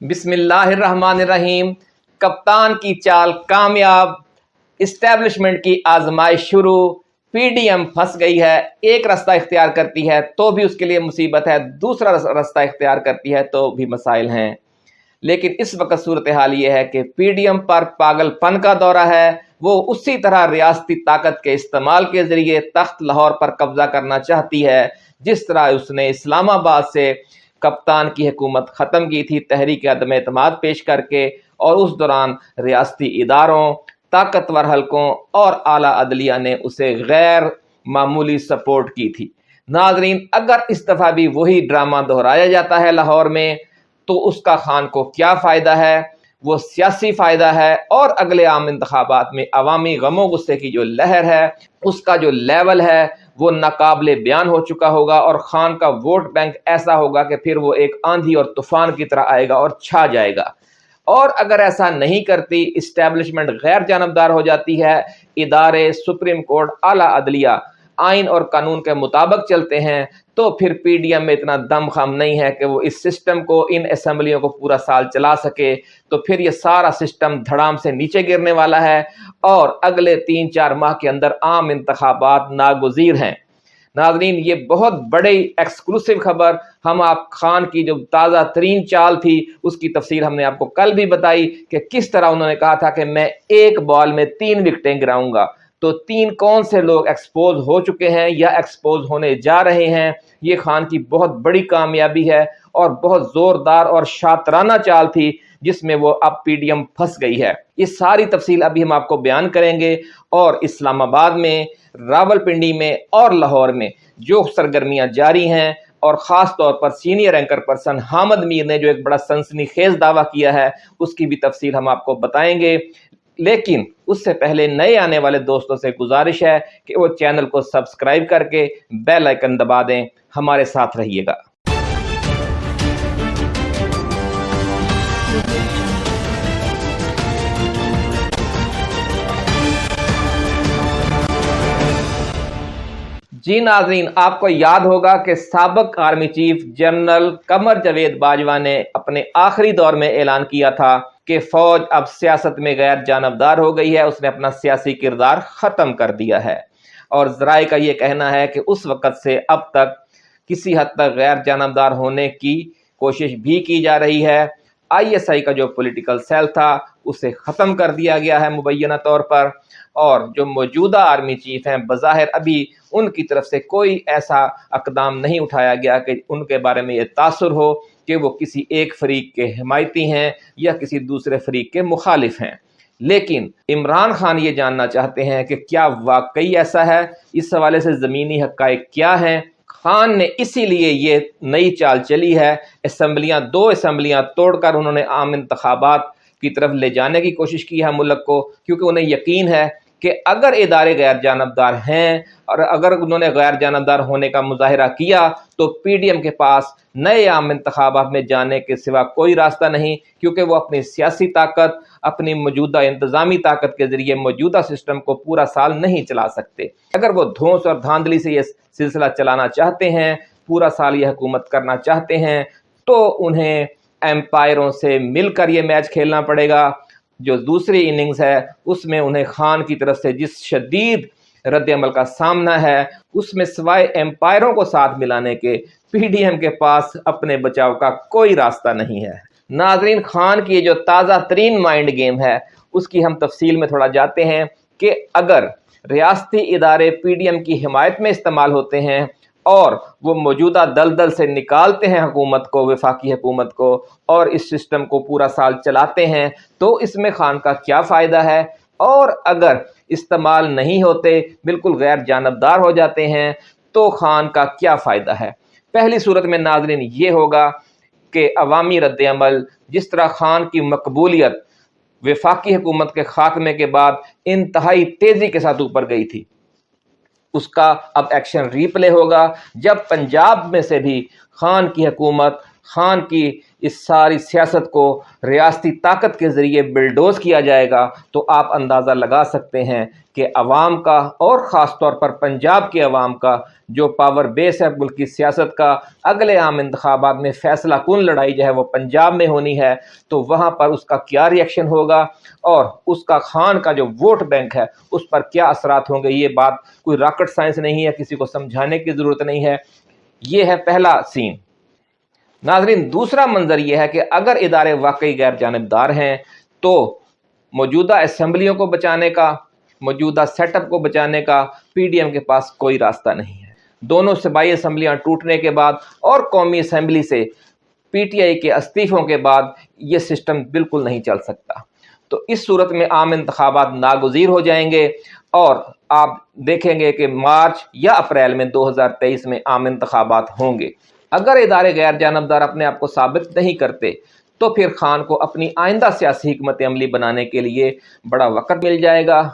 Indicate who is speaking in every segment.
Speaker 1: بسم اللہ الرحمن الرحیم۔ کپتان کی چال کامیاب۔ اسٹیبلشمنٹ کی آزمائش شروع۔ پی ڈی ایم پھنس گئی ہے۔ ایک رستہ اختیار کرتی ہے تو بھی اس کے لیے مصیبت ہے۔ دوسرا رستہ اختیار کرتی ہے تو بھی مسائل ہیں۔ لیکن اس وقت صورتحال یہ ہے کہ پی ڈی ایم پر پاگل پن کا دورہ ہے۔ وہ اسی طرح ریاستی طاقت کے استعمال کے ذریعے تخت لاہور پر قبضہ کرنا چاہتی ہے۔ جس طرح اس نے اسلام آباد سے کپتان کی حکومت ختم کی تھی، تحریک عدم اعتماد پیش کر کے اور اس دوران ریاستی اداروں، طاقتور حلقوں اور اعلیٰ عدلیہ نے اسے غیر معمولی سپورٹ کی تھی۔ ناظرین، اگر اس دفعہ بھی وہی ڈرامہ دہرایا جاتا ہے لاہور میں، تو اس کا خان کو کیا فائدہ ہے؟ وہ سیاسی فائدہ ہے۔ اور اگلے عام انتخابات میں عوامی غم و غصے کی جو لہر ہے، اس کا جو لیول ہے وہ ناقابل بیان ہو چکا ہوگا اور خان کا ووٹ بینک ایسا ہوگا کہ پھر وہ ایک آندھی اور طوفان کی طرح آئے گا اور چھا جائے گا۔ اور اگر ایسا نہیں کرتی اسٹیبلشمنٹ غیر جانبدار ہو جاتی ہے۔ ادارے سپریم کورٹ اعلیٰ عدلیہ آئین اور قانون کے مطابق چلتے ہیں۔ تو پھر پی ڈی ایم میں اتنا دم خم نہیں ہے کہ وہ اس سسٹم کو، ان اسمبلیوں کو پورا سال چلا سکے۔ تو پھر یہ سارا سسٹم دھڑام سے نیچے گرنے والا ہے اور اگلے تین چار ماہ کے اندر عام انتخابات ناگزیر ہیں۔ ناظرین، یہ بہت بڑی ایکسکلوسیو خبر۔ ہم آپ خان کی جو تازہ ترین چال تھی، اس کی تفصیل ہم نے آپ کو کل بھی بتائی کہ کس طرح انہوں نے کہا تھا کہ میں ایک بال میں تین وکٹیں گراؤں گا۔ تو تین کون سے لوگ ایکسپوز ہو چکے ہیں یا ایکسپوز ہونے جا رہے ہیں؟ یہ خان کی بہت بڑی کامیابی ہے اور بہت زوردار اور شاطرانہ چال تھی جس میں وہ اب پی ڈی ایم پھنس گئی ہے۔ یہ ساری تفصیل ابھی ہم آپ کو بیان کریں گے اور اسلام آباد میں راول پنڈی میں اور لاہور میں جو سرگرمیاں جاری ہیں اور خاص طور پر senior anchor person Hamid Mir نے جو ایک بڑا سنسنی خیز دعویٰ کیا ہے، اس کی بھی تفصیل ہم آپ کو بتائیں گے۔ لیکن اس سے پہلے نئے آنے والے دوستوں سے گزارش ہے کہ وہ چینل کو سبسکرائب کر کے بیل آئکن دبا دیں۔ ہمارے ساتھ رہیے گا۔ جی ناظرین، آپ کو یاد ہوگا کہ سابق army chief general Qamar Javed Bajwa نے اپنے آخری دور میں اعلان کیا تھا۔ کہ فوج اب سیاست میں غیر جانبدار ہو گئی ہے، اس نے اپنا سیاسی کردار ختم کر دیا ہے۔ اور ذرائع کا یہ کہنا ہے کہ اس وقت سے اب تک کسی حد تک غیر جانبدار ہونے کی کوشش بھی کی جا رہی ہے۔ آئی ایس آئی کا جو پولیٹیکل سیل تھا، اسے ختم کر دیا گیا ہے مبینہ طور پر۔ اور جو موجودہ آرمی چیف ہیں، بظاہر ابھی ان کی طرف سے کوئی ایسا اقدام نہیں اٹھایا گیا کہ ان کے بارے میں یہ تاثر ہو۔ کہ وہ کسی ایک فریق کے حمایتی ہیں یا کسی دوسرے فریق کے مخالف ہیں۔ لیکن عمران خان یہ جاننا چاہتے ہیں کہ کیا واقعی ایسا ہے؟ اس حوالے سے زمینی حقائق کیا ہیں؟ خان نے اسی لیے یہ نئی چال چلی ہے۔ اسمبلیاں، دو اسمبلیاں توڑ کر انہوں نے عام انتخابات کی طرف لے جانے کی کوشش کی ہے ملک کو، کیونکہ انہیں یقین ہے کہ اگر ادارے غیر جانبدار ہیں اور اگر انہوں نے غیر جانبدار ہونے کا مظاہرہ کیا تو پی ڈی ایم کے پاس نئے عام انتخابات میں جانے کے سوا کوئی راستہ نہیں، کیونکہ وہ اپنی سیاسی طاقت، اپنی موجودہ انتظامی طاقت کے ذریعے موجودہ سسٹم کو پورا سال نہیں چلا سکتے۔ اگر وہ دھونس اور دھاندلی سے یہ سلسلہ چلانا چاہتے ہیں، پورا سال یہ حکومت کرنا چاہتے ہیں، تو انہیں امپائروں سے مل کر یہ میچ کھیلنا پڑے گا۔ جو دوسری اننگز ہے، اس میں انہیں خان کی طرف سے جس شدید رد عمل کا سامنا ہے، اس میں سوائے امپائروں کو ساتھ ملانے کے پی ڈی ایم کے پاس اپنے بچاؤ کا کوئی راستہ نہیں ہے۔ ناظرین، خان کی یہ جو تازہ ترین مائنڈ گیم ہے، اس کی ہم تفصیل میں تھوڑا جاتے ہیں کہ اگر ریاستی ادارے پی ڈی ایم کی حمایت میں استعمال ہوتے ہیں اور وہ موجودہ دلدل سے نکالتے ہیں حکومت کو، وفاقی حکومت کو اور اس سسٹم کو پورا سال چلاتے ہیں تو اس میں خان کا کیا فائدہ ہے؟ اور اگر استعمال نہیں ہوتے، بالکل غیر جانبدار ہو جاتے ہیں تو خان کا کیا فائدہ ہے؟ پہلی صورت میں ناظرین یہ ہوگا کہ عوامی رد عمل جس طرح خان کی مقبولیت وفاقی حکومت کے خاتمے کے بعد انتہائی تیزی کے ساتھ اوپر گئی تھی۔ اس کا اب ایکشن ری پلے ہوگا۔ جب پنجاب میں سے بھی خان کی حکومت، خان کی اس ساری سیاست کو ریاستی طاقت کے ذریعے بلڈوز کیا جائے گا تو آپ اندازہ لگا سکتے ہیں کہ عوام کا اور خاص طور پر پنجاب کے عوام کا جو پاور بیس ہے ملک کی سیاست کا، اگلے عام انتخابات میں فیصلہ کن لڑائی جو ہے وہ پنجاب میں ہونی ہے، تو وہاں پر اس کا کیا ریئیکشن ہوگا؟ اور اس کا خان کا جو ووٹ بینک ہے، اس پر کیا اثرات ہوں گے؟ یہ بات کوئی راکٹ سائنس نہیں ہے، کسی کو سمجھانے کی ضرورت نہیں ہے۔ یہ ہے پہلا سین۔ ناظرین، دوسرا منظر یہ ہے کہ اگر ادارے واقعی غیر جانبدار ہیں تو موجودہ اسمبلیوں کو بچانے کا، موجودہ سیٹ اپ کو بچانے کا پی ڈی ایم کے پاس کوئی راستہ نہیں ہے۔ دونوں صوبائی اسمبلیاں ٹوٹنے کے بعد اور قومی اسمبلی سے پی ٹی آئی کے استعفوں کے بعد یہ سسٹم بالکل نہیں چل سکتا۔ تو اس صورت میں عام انتخابات ناگزیر ہو جائیں گے اور آپ دیکھیں گے کہ مارچ یا اپریل میں دو ہزار تیئیس میں عام انتخابات ہوں گے۔ اگر ادارے غیر جانبدار اپنے آپ کو ثابت نہیں کرتے، تو پھر خان کو اپنی آئندہ سیاسی حکمت عملی بنانے کے لیے بڑا وقت مل جائے گا۔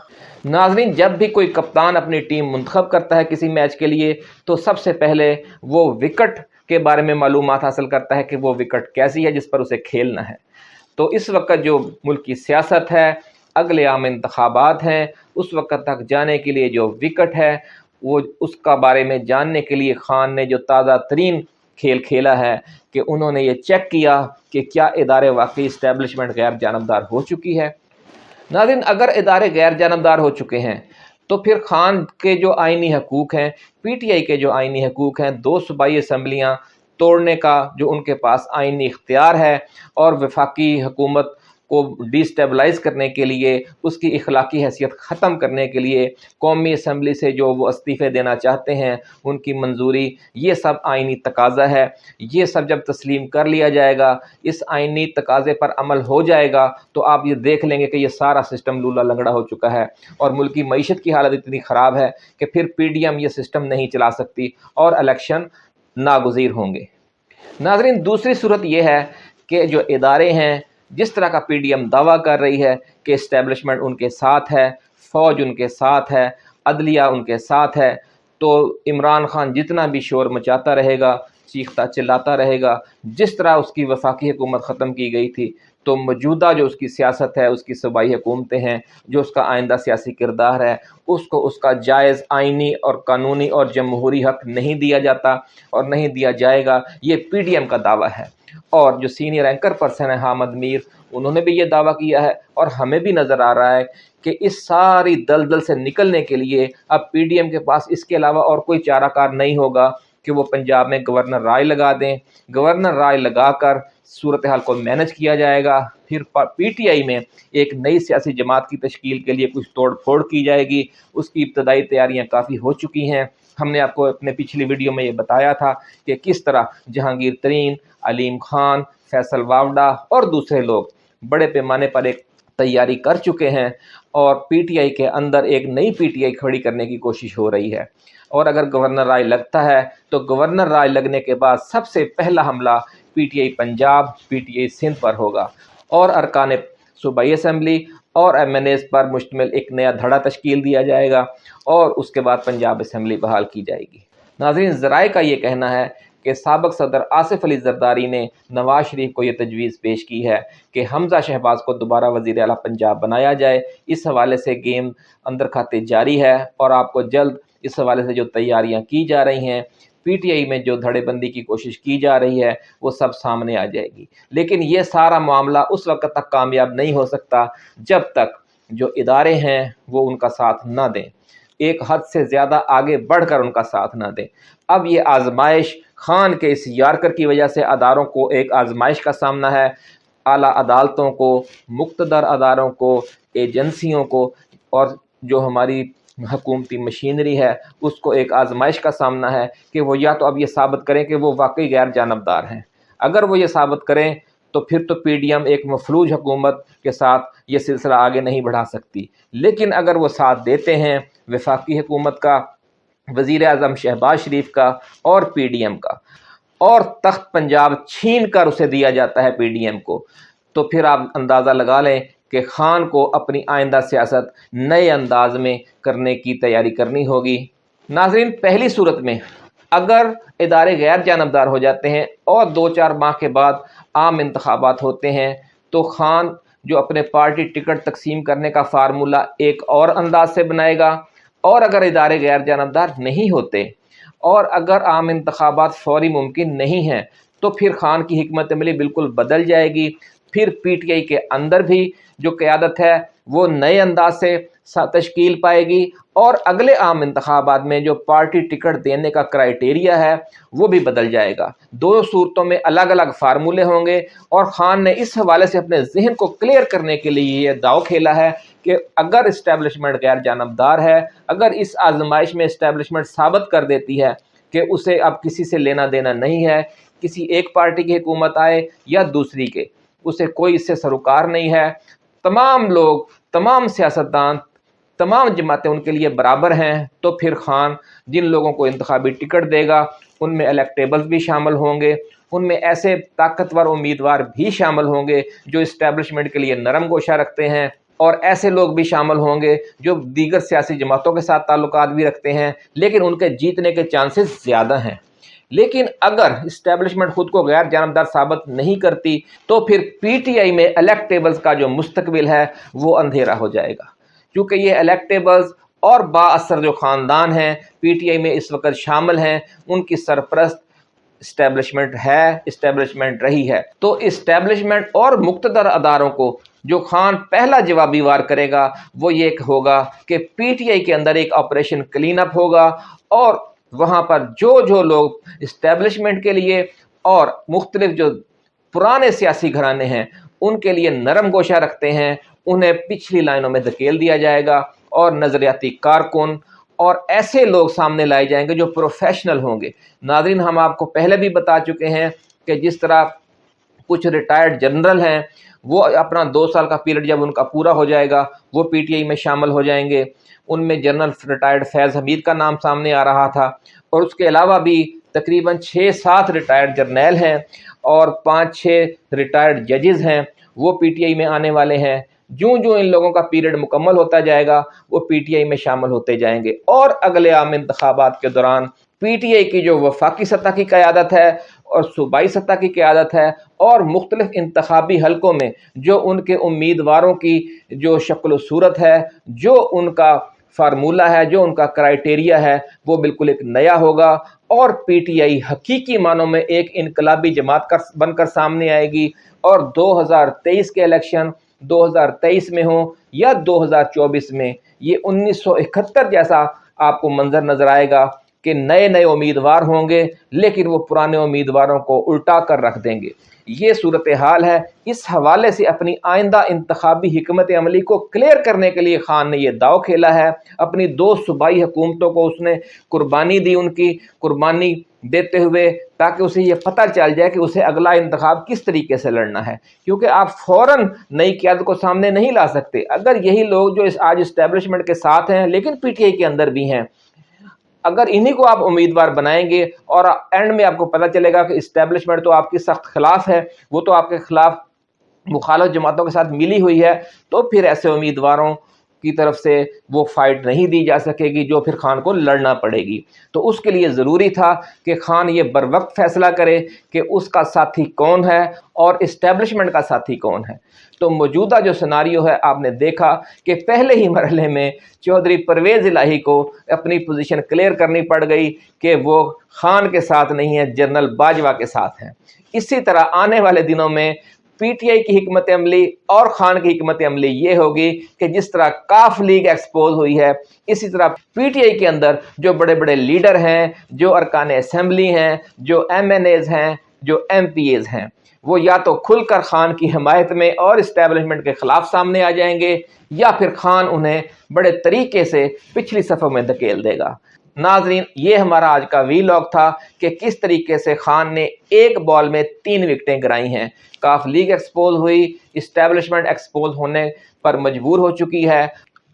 Speaker 1: ناظرین، جب بھی کوئی کپتان اپنی ٹیم منتخب کرتا ہے کسی میچ کے لیے، تو سب سے پہلے وہ وکٹ کے بارے میں معلومات حاصل کرتا ہے کہ وہ وکٹ کیسی ہے جس پر اسے کھیلنا ہے۔ تو اس وقت جو ملک کی سیاست ہے، اگلے عام انتخابات ہیں، اس وقت تک جانے کے لیے جو وکٹ ہے، وہ اس کا بارے میں جاننے کے لیے خان نے جو تازہ ترین کھیل کھیلا ہے کہ انہوں نے یہ چیک کیا کہ کیا ادارے واقعی اسٹیبلشمنٹ غیر جانبدار ہو چکی ہے۔ ناظرین، اگر ادارے غیر جانبدار ہو چکے ہیں، تو پھر خان کے جو آئینی حقوق ہیں، پی ٹی آئی کے جو آئینی حقوق ہیں، دو صوبائی اسمبلیاں توڑنے کا جو ان کے پاس آئینی اختیار ہے اور وفاقی حکومت کو ڈیسٹیبلائز کرنے کے لیے، اس کی اخلاقی حیثیت ختم کرنے کے لیے قومی اسمبلی سے جو وہ استعفے دینا چاہتے ہیں، ان کی منظوری، یہ سب آئینی تقاضا ہے۔ یہ سب جب تسلیم کر لیا جائے گا، اس آئینی تقاضے پر عمل ہو جائے گا، تو آپ یہ دیکھ لیں گے کہ یہ سارا سسٹم لولا لنگڑا ہو چکا ہے۔ اور ملکی معیشت کی حالت اتنی خراب ہے کہ پھر پی ڈی ایم یہ سسٹم نہیں چلا سکتی اور الیکشن ناگزیر ہوں گے۔ ناظرین، دوسری صورت یہ ہے کہ جو ادارے ہیں جس طرح کا پی ڈی ایم دعویٰ کر رہی ہے کہ اسٹیبلشمنٹ ان کے ساتھ ہے، فوج ان کے ساتھ ہے، عدلیہ ان کے ساتھ ہے، تو عمران خان جتنا بھی شور مچاتا رہے گا، چیختا چلاتا رہے گا، جس طرح اس کی وفاقی حکومت ختم کی گئی تھی تو موجودہ جو اس کی سیاست ہے، اس کی صوبائی حکومتیں ہیں، جو اس کا آئندہ سیاسی کردار ہے، اس کو اس کا جائز آئینی اور قانونی اور جمہوری حق نہیں دیا جاتا اور نہیں دیا جائے گا۔ یہ پی ڈی ایم کا دعویٰ ہے۔ اور جو سینئر اینکر پرسن ہے حامد میر، انہوں نے بھی یہ دعویٰ کیا ہے۔ اور ہمیں بھی نظر آ رہا ہے کہ اس ساری دلدل سے نکلنے کے لیے اب پی ڈی ایم کے پاس اس کے علاوہ اور کوئی چارہ کار نہیں ہوگا۔ کہ وہ پنجاب میں گورنر رائے لگا دیں۔ گورنر رائے لگا کر صورتحال کو مینج کیا جائے گا۔ پھر پی ٹی آئی میں ایک نئی سیاسی جماعت کی تشکیل کے لیے کچھ توڑ پھوڑ کی جائے گی۔ اس کی ابتدائی تیاریاں کافی ہو چکی ہیں۔ ہم نے آپ کو اپنے پچھلی ویڈیو میں یہ بتایا تھا کہ کس طرح جہانگیر ترین، علیم خان، فیصل واوڈا اور دوسرے لوگ بڑے پیمانے پر ایک تیاری کر چکے ہیں اور پی ٹی آئی کے اندر ایک نئی پی ٹی آئی کھڑی کرنے کی کوشش ہو رہی ہے۔ اور اگر گورنر رائے لگتا ہے تو گورنر رائے لگنے کے بعد سب سے پہلا حملہ P T I Punjab, P T I Sindh پر ہوگا۔ اور ارکان صوبائی اسمبلی اور ایم این ایز پر مشتمل ایک نیا دھڑا تشکیل دیا جائے گا اور اس کے بعد پنجاب اسمبلی بحال کی جائے گی۔ ناظرین، ذرائع کا یہ کہنا ہے کہ سابق صدر آصف علی زرداری نے نواز شریف کو یہ تجویز پیش کی ہے کہ حمزہ شہباز کو دوبارہ وزیر اعلیٰ پنجاب بنایا جائے۔ اس حوالے سے گیم اندر کھاتے جاری ہے اور آپ کو جلد اس حوالے سے جو تیاریاں کی جا رہی ہیں، پی ٹی آئی میں جو دھڑے بندی کی کوشش کی جا رہی ہے، وہ سب سامنے آ جائے گی۔ لیکن یہ سارا معاملہ اس وقت تک کامیاب نہیں ہو سکتا جب تک جو ادارے ہیں وہ ان کا ساتھ نہ دیں۔ ایک حد سے زیادہ آگے بڑھ کر ان کا ساتھ نہ دیں۔ اب یہ آزمائش خان کے اس یارکر کی وجہ سے اداروں کو ایک آزمائش کا سامنا ہے۔ اعلیٰ عدالتوں کو، مقتدر اداروں کو، ایجنسیوں کو اور جو ہماری حکومتی مشینری ہے، اس کو ایک آزمائش کا سامنا ہے کہ وہ یا تو اب یہ ثابت کریں کہ وہ واقعی غیر جانبدار ہیں۔ اگر وہ یہ ثابت کریں تو پھر تو پی ڈی ایم ایک مفلوج حکومت کے ساتھ یہ سلسلہ آگے نہیں بڑھا سکتی۔ لیکن اگر وہ ساتھ دیتے ہیں وفاقی حکومت کا، وزیر اعظم شہباز شریف کا اور پی ڈی ایم کا، اور تخت پنجاب چھین کر اسے دیا جاتا ہے پی ڈی ایم کو، تو پھر آپ اندازہ لگا لیں کہ خان کو اپنی آئندہ سیاست نئے انداز میں کرنے کی تیاری کرنی ہوگی۔ ناظرین، پہلی صورت میں اگر ادارے غیر جانبدار ہو جاتے ہیں اور دو چار ماہ کے بعد عام انتخابات ہوتے ہیں، تو خان جو اپنے پارٹی ٹکٹ تقسیم کرنے کا فارمولہ ایک اور انداز سے بنائے گا۔ اور اگر ادارے غیر جانبدار نہیں ہوتے اور اگر عام انتخابات فوری ممکن نہیں ہیں، تو پھر خان کی حکمت عملی بالکل بدل جائے گی۔ پھر پی ٹی آئی کے اندر بھی جو قیادت ہے، وہ نئے انداز سے تشکیل پائے گی اور اگلے عام انتخابات میں جو پارٹی ٹکٹ دینے کا کرائٹیریا ہے، وہ بھی بدل جائے گا۔ دو صورتوں میں الگ الگ فارمولے ہوں گے اور خان نے اس حوالے سے اپنے ذہن کو کلیئر کرنے کے لیے یہ داؤ کھیلا ہے کہ اگر اسٹیبلشمنٹ غیر جانبدار ہے، اگر اس آزمائش میں اسٹیبلشمنٹ ثابت کر دیتی ہے کہ اسے اب کسی سے لینا دینا نہیں ہے، کسی ایک پارٹی کی حکومت آئے یا دوسری کے اسے کوئی اس سے سروکار نہیں ہے۔ تمام لوگ، تمام سیاستدان، تمام جماعتیں ان کے لیے برابر ہیں۔ تو پھر خان جن لوگوں کو انتخابی ٹکٹ دے گا، ان میں الیکٹیبلز بھی شامل ہوں گے۔ ان میں ایسے طاقتور امیدوار بھی شامل ہوں گے جو اسٹیبلشمنٹ کے لیے نرم گوشہ رکھتے ہیں۔ اور ایسے لوگ بھی شامل ہوں گے جو دیگر سیاسی جماعتوں کے ساتھ تعلقات بھی رکھتے ہیں، لیکن ان کے جیتنے کے چانسز زیادہ ہیں۔ لیکن اگر اسٹیبلشمنٹ خود کو غیر جانبدار ثابت نہیں کرتی، تو پھر پی ٹی آئی میں الیکٹیبلز کا جو مستقبل ہے، وہ اندھیرا ہو جائے گا۔ کیونکہ یہ الیکٹیبلز اور با اثر جو خاندان ہیں پی ٹی آئی میں اس وقت شامل ہیں، ان کی سرپرست اسٹیبلشمنٹ ہے اسٹیبلشمنٹ رہی ہے۔ تو اسٹیبلشمنٹ اور مقتدر اداروں کو جو خان پہلا جوابی وار کرے گا، وہ یہ ہوگا کہ پی ٹی آئی کے اندر ایک آپریشن کلین اپ ہوگا اور وہاں پر جو جو لوگ اسٹیبلشمنٹ کے لیے اور مختلف جو پرانے سیاسی گھرانے ہیں، ان کے لیے نرم گوشہ رکھتے ہیں، انہیں پچھلی لائنوں میں دھکیل دیا جائے گا اور نظریاتی کارکن اور ایسے لوگ سامنے لائے جائیں گے جو پروفیشنل ہوں گے۔ ناظرین، ہم آپ کو پہلے بھی بتا چکے ہیں کہ جس طرح کچھ ریٹائرڈ جنرل ہیں، وہ اپنا دو سال کا پیریڈ جب ان کا پورا ہو جائے گا، وہ پی ٹی آئی میں شامل ہو جائیں گے۔ ان میں جنرل ریٹائرڈ فیض حمید کا نام سامنے آ رہا تھا۔ اور اس کے علاوہ بھی تقریباً چھ سات ریٹائرڈ جرنیل ہیں اور پانچ چھ ریٹائرڈ ججز ہیں۔ وہ پی ٹی آئی میں آنے والے ہیں۔ جوں جوں ان لوگوں کا پیریڈ مکمل ہوتا جائے گا، وہ پی ٹی آئی میں شامل ہوتے جائیں گے۔ اور اگلے عام انتخابات کے دوران پی ٹی آئی کی جو وفاقی سطح کی قیادت ہے اور صوبائی سطح کی قیادت ہے اور مختلف انتخابی حلقوں میں جو ان کے امیدواروں کی جو شکل و صورت ہے، جو ان کا فارمولہ ہے، جو ان کا کرائٹیریا ہے، وہ بالکل ایک نیا ہوگا اور پی ٹی آئی حقیقی معنوں میں ایک انقلابی جماعت کر، بن کر سامنے آئے گی اور دو ہزار تیئیس کے الیکشن دو ہزار تیئیس میں ہوں یا دو ہزار چوبیس میں، یہ انیس سو اکہتر جیسا آپ کو منظر نظر آئے گا۔ کہ نئے نئے امیدوار ہوں گے، لیکن وہ پرانے امیدواروں کو الٹا کر رکھ دیں گے۔ یہ صورتحال ہے۔ اس حوالے سے اپنی آئندہ انتخابی حکمت عملی کو کلیئر کرنے کے لیے خان نے یہ داؤ کھیلا ہے۔ اپنی دو صوبائی حکومتوں کو اس نے قربانی دی ان کی، قربانی دیتے ہوئے، تاکہ اسے یہ پتہ چل جائے کہ اسے اگلا انتخاب کس طریقے سے لڑنا ہے۔ کیونکہ آپ فوراً نئی قیادت کو سامنے نہیں لا سکتے۔ اگر یہی لوگ جو اس آج اسٹیبلشمنٹ کے ساتھ ہیں، لیکن پی ٹی آئی کے اندر بھی ہیں اگر انہی کو آپ امیدوار بنائیں گے اور اینڈ میں آپ کو پتہ چلے گا کہ اسٹیبلشمنٹ تو آپ کی سخت خلاف ہے، وہ تو آپ کے خلاف مخالف جماعتوں کے ساتھ ملی ہوئی ہے، تو پھر ایسے امیدواروں کی طرف سے وہ فائٹ نہیں دی جا سکے گی جو پھر خان کو لڑنا پڑے گی۔ تو اس کے لیے ضروری تھا کہ خان یہ بر وقت فیصلہ کرے کہ اس کا ساتھی کون ہے اور اسٹیبلشمنٹ کا ساتھی کون ہے۔ تو موجودہ جو سناریو ہے، آپ نے دیکھا کہ پہلے ہی مرحلے میں چودھری پرویز الہی کو اپنی پوزیشن کلیئر کرنی پڑ گئی کہ وہ خان کے ساتھ نہیں ہے، جنرل باجوہ کے ساتھ ہیں۔ اسی طرح آنے والے دنوں میں پی ٹی آئی کی حکمت عملی اور خان کی حکمت عملی یہ ہوگی کہ جس طرح کاف لیگ ایکسپوز ہوئی ہے، اسی طرح پی ٹی آئی کے اندر جو بڑے بڑے لیڈر ہیں، جو ارکان اسمبلی ہیں، جو ایم این ایز ہیں، جو ایم پی ایز ہیں، وہ یا تو کھل کر خان کی حمایت میں اور اسٹیبلشمنٹ کے خلاف سامنے آ جائیں گے، یا پھر خان انہیں بڑے طریقے سے پچھلی صفحوں میں دھکیل دے گا۔ ناظرین، یہ ہمارا آج کا وی لاگ تھا کہ کس طریقے سے خان نے ایک بال میں تین وکٹیں گرائی ہیں۔ کاف لیگ ایکسپوز ہوئی اسٹیبلشمنٹ ایکسپوز ہونے پر مجبور ہو چکی ہے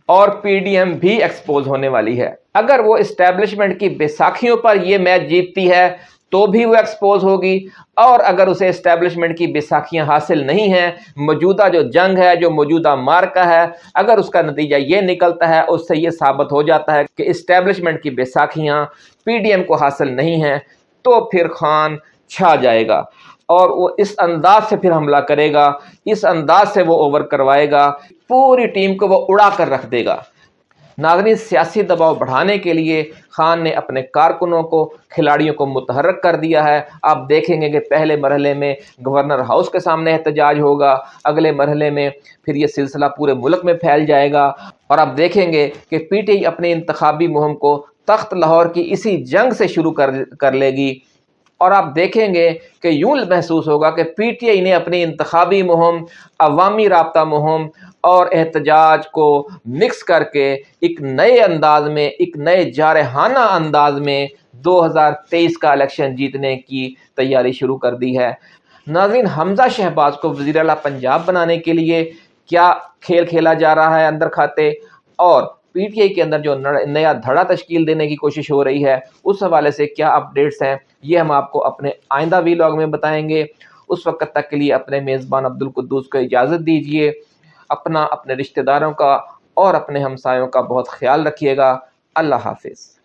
Speaker 1: اور پی ڈی ایم بھی ایکسپوز ہونے والی ہے۔ اگر وہ اسٹیبلشمنٹ کی بیساکھیوں پر یہ میچ جیتتی ہے تو بھی وہ ایکسپوز ہوگی۔ اور اگر اسے اسٹیبلشمنٹ کی بیساکھیاں حاصل نہیں ہیں، موجودہ جو جنگ ہے، جو موجودہ مارکا ہے، اگر اس کا نتیجہ یہ نکلتا ہے، اس سے یہ ثابت ہو جاتا ہے کہ اسٹیبلشمنٹ کی بیساکھیاں پی ڈی ایم کو حاصل نہیں ہیں، تو پھر خان چھا جائے گا۔ اور وہ اس انداز سے پھر حملہ کرے گا۔ اس انداز سے وہ اوور کروائے گا۔ پوری ٹیم کو وہ اڑا کر رکھ دے گا۔ ناظرین سیاسی دباؤ بڑھانے کے لیے خان نے اپنے کارکنوں کو، کھلاڑیوں کو متحرک کر دیا ہے۔ آپ دیکھیں گے کہ پہلے مرحلے میں گورنر ہاؤس کے سامنے احتجاج ہوگا، اگلے مرحلے میں پھر یہ سلسلہ پورے ملک میں پھیل جائے گا۔ اور آپ دیکھیں گے کہ پی ٹی آئی اپنے انتخابی مہم کو تخت لاہور کی اسی جنگ سے شروع کر کر لے گی۔ اور آپ دیکھیں گے کہ یوں محسوس ہوگا کہ پی ٹی آئی نے اپنی انتخابی مہم، عوامی رابطہ مہم اور احتجاج کو مکس کر کے ایک نئے انداز میں، ایک نئے جارحانہ انداز میں دو ہزار تیئیس کا الیکشن جیتنے کی تیاری شروع کر دی ہے۔ ناظرین، حمزہ شہباز کو وزیر اعلیٰ پنجاب بنانے کے لیے کیا کھیل کھیلا جا رہا ہے اندر کھاتے؟ اور پی ٹی آئی کے اندر جو نیا دھڑا تشکیل دینے کی کوشش ہو رہی ہے، اس حوالے سے کیا اپڈیٹس ہیں؟ یہ ہم آپ کو اپنے آئندہ وی لاگ میں بتائیں گے۔ اس وقت تک کے لیے اپنے میزبان عبد القدوس کو اجازت دیجیے اپنا اپنے رشتہ داروں کا اور اپنے ہمسایوں کا بہت خیال رکھیے گا۔ اللہ حافظ۔